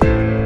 Bye.